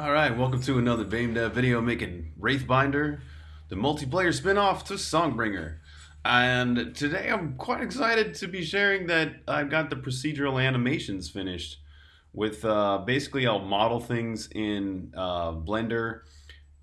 All right, welcome to another BameDev video making Wraithbinder, the multiplayer spin-off to Songbringer. And today I'm quite excited to be sharing that I've got the procedural animations finished. With uh, basically, I'll model things in uh, Blender,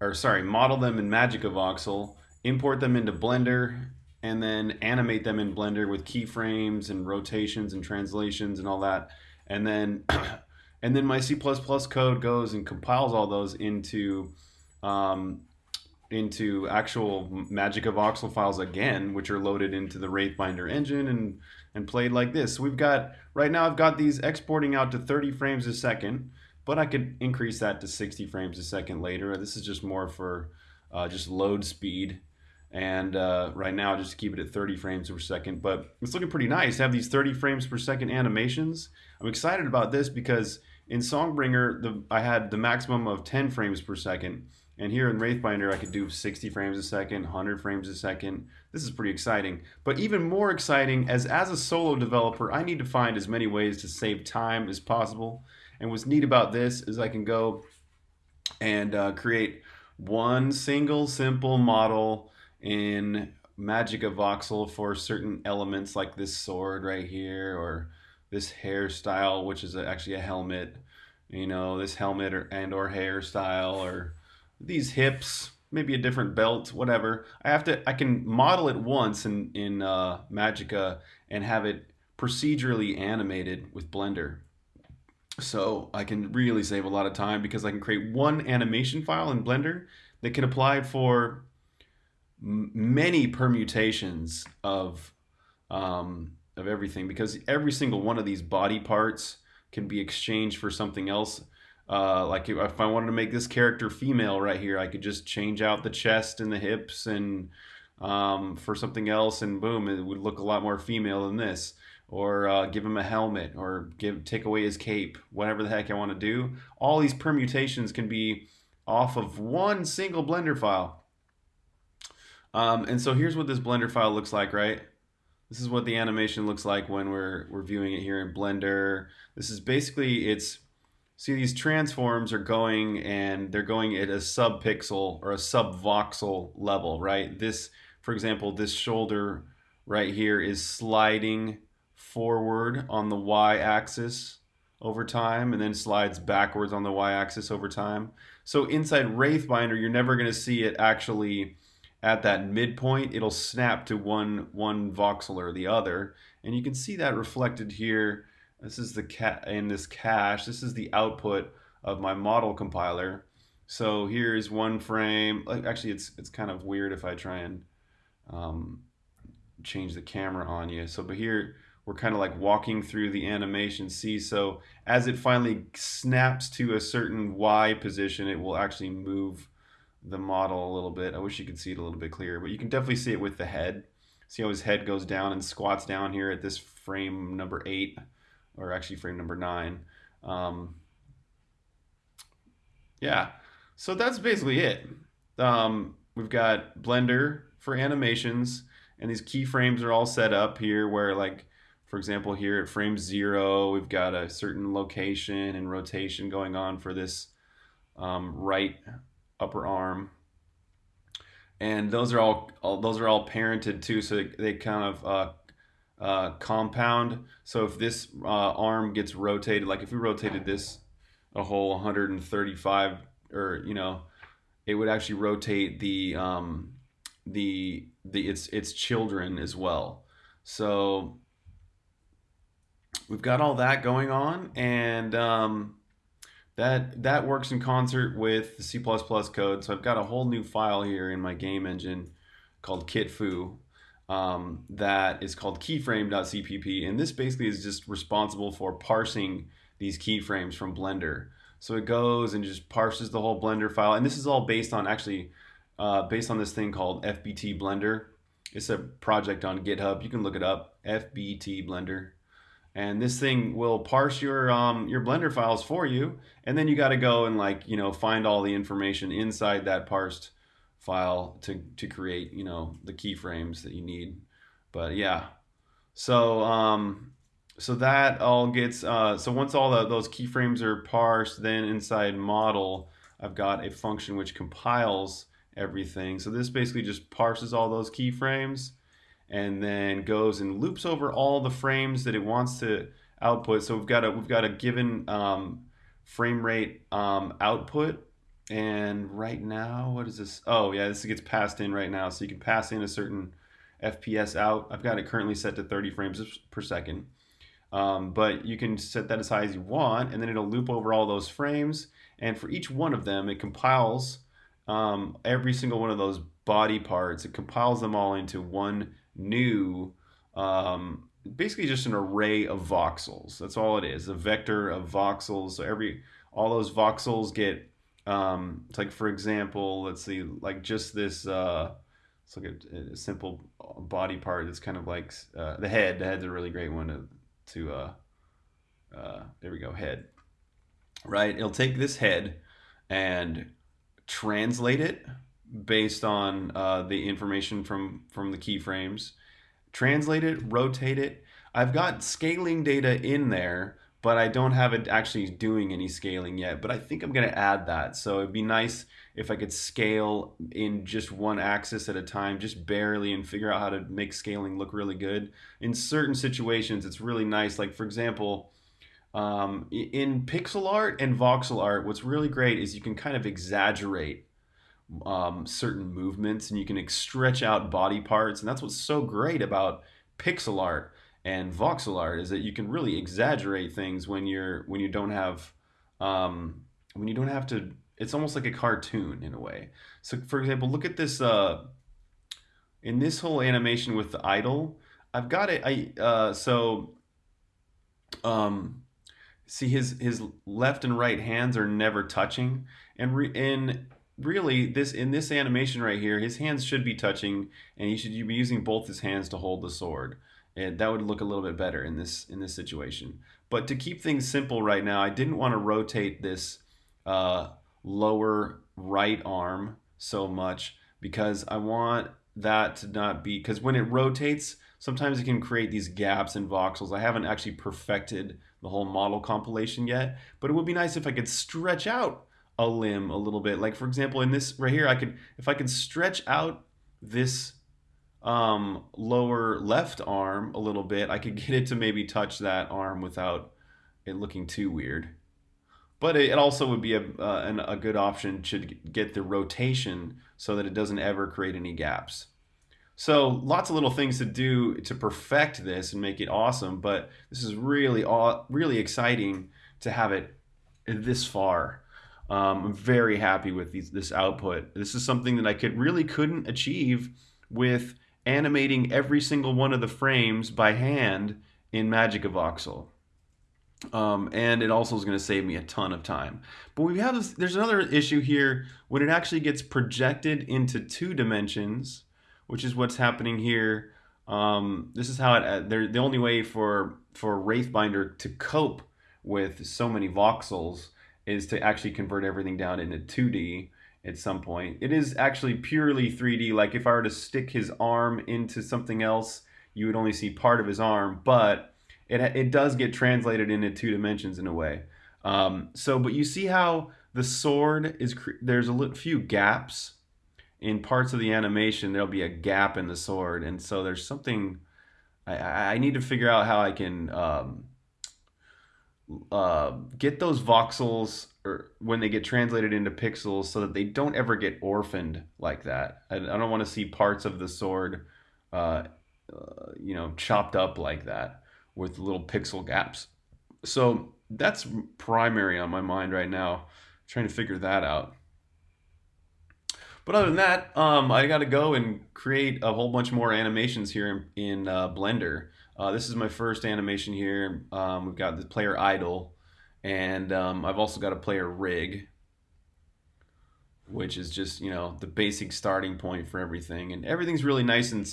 or sorry, model them in Magica Voxel, import them into Blender, and then animate them in Blender with keyframes and rotations and translations and all that. And then and then my C++ code goes and compiles all those into um, into actual Magica voxel files again, which are loaded into the Wraithbinder engine and and played like this. So we've got right now I've got these exporting out to 30 frames a second, but I could increase that to 60 frames a second later. This is just more for uh, just load speed. And uh, right now, just to keep it at 30 frames per second, but it's looking pretty nice. Have these 30 frames per second animations. I'm excited about this because in Songbringer, the, I had the maximum of 10 frames per second. And here in Wraithbinder, I could do 60 frames a second, 100 frames a second. This is pretty exciting. But even more exciting, as, as a solo developer, I need to find as many ways to save time as possible. And what's neat about this is I can go and uh, create one single simple model in Magica Voxel for certain elements like this sword right here or this hairstyle, which is actually a helmet, you know, this helmet or, and or hairstyle or these hips, maybe a different belt, whatever. I have to, I can model it once in, in uh, Magica and have it procedurally animated with Blender. So I can really save a lot of time because I can create one animation file in Blender that can apply for many permutations of um, of everything because every single one of these body parts can be exchanged for something else. Uh, like if, if I wanted to make this character female right here, I could just change out the chest and the hips and um, for something else, and boom, it would look a lot more female than this. Or uh, give him a helmet, or give take away his cape, whatever the heck I want to do. All these permutations can be off of one single Blender file. Um, and so here's what this Blender file looks like, right? This is what the animation looks like when we're, we're viewing it here in Blender. This is basically, it's, see these transforms are going and they're going at a sub-pixel or a sub-voxel level, right? This, for example, this shoulder right here is sliding forward on the y-axis over time and then slides backwards on the y-axis over time. So inside Wraithbinder, you're never going to see it actually at that midpoint, it'll snap to one, one voxel or the other. And you can see that reflected here. This is the cat in this cache. This is the output of my model compiler. So here's one frame. Actually, it's it's kind of weird if I try and um, change the camera on you. So, but here we're kind of like walking through the animation. See, so as it finally snaps to a certain Y position, it will actually move the model a little bit. I wish you could see it a little bit clearer, but you can definitely see it with the head. See how his head goes down and squats down here at this frame number eight, or actually frame number nine. Um, yeah, so that's basically it. Um, we've got Blender for animations, and these keyframes are all set up here where like, for example, here at frame zero, we've got a certain location and rotation going on for this um, right upper arm. And those are all, all those are all parented too, so they kind of uh, uh, compound. So if this uh, arm gets rotated, like if we rotated this a whole 135, or you know, it would actually rotate the um, the the its its children as well. So we've got all that going on, and um, that that works in concert with the C++ code. So I've got a whole new file here in my game engine called kitfoo um, that is called keyframe.cpp. And this basically is just responsible for parsing these keyframes from Blender. So it goes and just parses the whole Blender file. And this is all based on actually uh, based on this thing called FBT Blender. It's a project on GitHub. You can look it up, FBT Blender and this thing will parse your um, your blender files for you. And then you got to go and like you know find all the information inside that parsed file to to create you know the keyframes that you need. But yeah. So um so that all gets uh, so once all the, those keyframes are parsed then inside model I've got a function which compiles everything. So this basically just parses all those keyframes and then goes and loops over all the frames that it wants to output. So we've got a we've got a given um, frame rate um, output. And right now, what is this? Oh yeah, this gets passed in right now. So you can pass in a certain FPS out. I've got it currently set to 30 frames per second. Um, but you can set that as high as you want, and then it'll loop over all those frames. And for each one of them, it compiles um, every single one of those body parts. It compiles them all into one new um, basically just an array of voxels. That's all it is, a vector of voxels. So every all those voxels get um, it's like for example, let's see, like just this. Uh, let's look at a simple body part that's kind of like uh, the head. The head's a really great one to to. Uh, uh, there we go, head. Right, it'll take this head and translate it based on uh, the information from from the keyframes translate it, rotate it. I've got scaling data in there, but I don't have it actually doing any scaling yet. But I think I'm to add that. So it'd be nice if I could scale in just one axis at a time, just barely, and figure out how to make scaling look really good. In certain situations, it's really nice. Like, for example, um, in pixel art and voxel art, what's really great is you can kind of exaggerate um, certain movements and you can stretch out body parts. And that's what's so great about pixel art and voxel art is that you can really exaggerate things when you're when you don't have um, when you don't have to. It's almost like a cartoon in a way. So, for example, look at this. Uh, in this whole animation with the idle, I've got it. I uh, so um, see his his left and right hands are never touching, and re, in really this in this animation right here his hands should be touching and he should be using both his hands to hold the sword. And that would look a little bit better in this in this situation. But to keep things simple right now I didn't want to rotate this uh, lower right arm so much because I want that to not be because when it rotates sometimes it can create these gaps in voxels I haven't actually perfected the whole model compilation yet but it would be nice if I could stretch out a limb a little bit. Like for example, in this right here, I could, if I could stretch out this um, lower left arm a little bit, I could get it to maybe touch that arm without it looking too weird. But it also would be a, uh, a good option to get the rotation so that it doesn't ever create any gaps. So lots of little things to do to perfect this and make it awesome, but this is really, really exciting to have it this far. Um, I'm very happy with these, this output. This is something that I could really couldn't achieve with animating every single one of the frames by hand in Magica Voxel. Um, and it also is going to save me a ton of time. But we have this, there's another issue here when it actually gets projected into two dimensions, which is what's happening here. Um, this is how it, uh, the only way for, for Wraithbinder to cope with so many voxels is to actually convert everything down into 2D at some point. It is actually purely 3D. Like if I were to stick his arm into something else, you would only see part of his arm, but it, it does get translated into two dimensions in a way. Um, so, but you see how the sword is, there's a few gaps in parts of the animation. There'll be a gap in the sword. And so there's something, I, I need to figure out how I can, um, uh, get those voxels or when they get translated into pixels so that they don't ever get orphaned like that. I, I don't want to see parts of the sword, uh, uh, you know, chopped up like that with little pixel gaps. So that's primary on my mind right now, trying to figure that out. But other than that, um, I got to go and create a whole bunch more animations here in, in uh, Blender. Uh, this is my first animation here. Um, we've got the player idle, and um, I've also got a player rig, which is just you know the basic starting point for everything, and everything's really nice and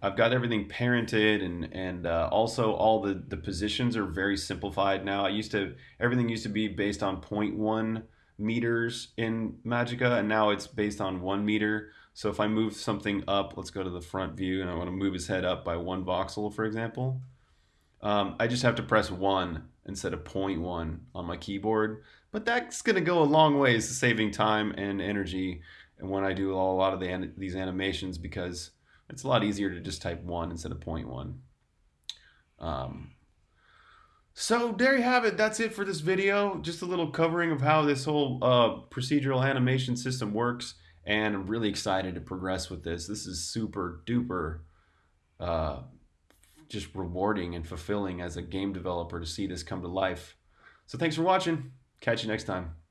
I've got everything parented, and and uh, also all the the positions are very simplified now. I used to everything used to be based on 0.1 meters in Magica, and now it's based on one meter. So if I move something up, let's go to the front view, and I want to move his head up by one voxel, for example, Um, I just have to press 1 instead of 0.1 on my keyboard. But that's going to go a long ways to saving time and energy and when I do a lot of the, these animations because it's a lot easier to just type 1 instead of 0.1. Um, so there you have it. That's it for this video. Just a little covering of how this whole uh, procedural animation system works. And I'm really excited to progress with this. This is super duper uh, just rewarding and fulfilling as a game developer to see this come to life. So thanks for watching. Catch you next time.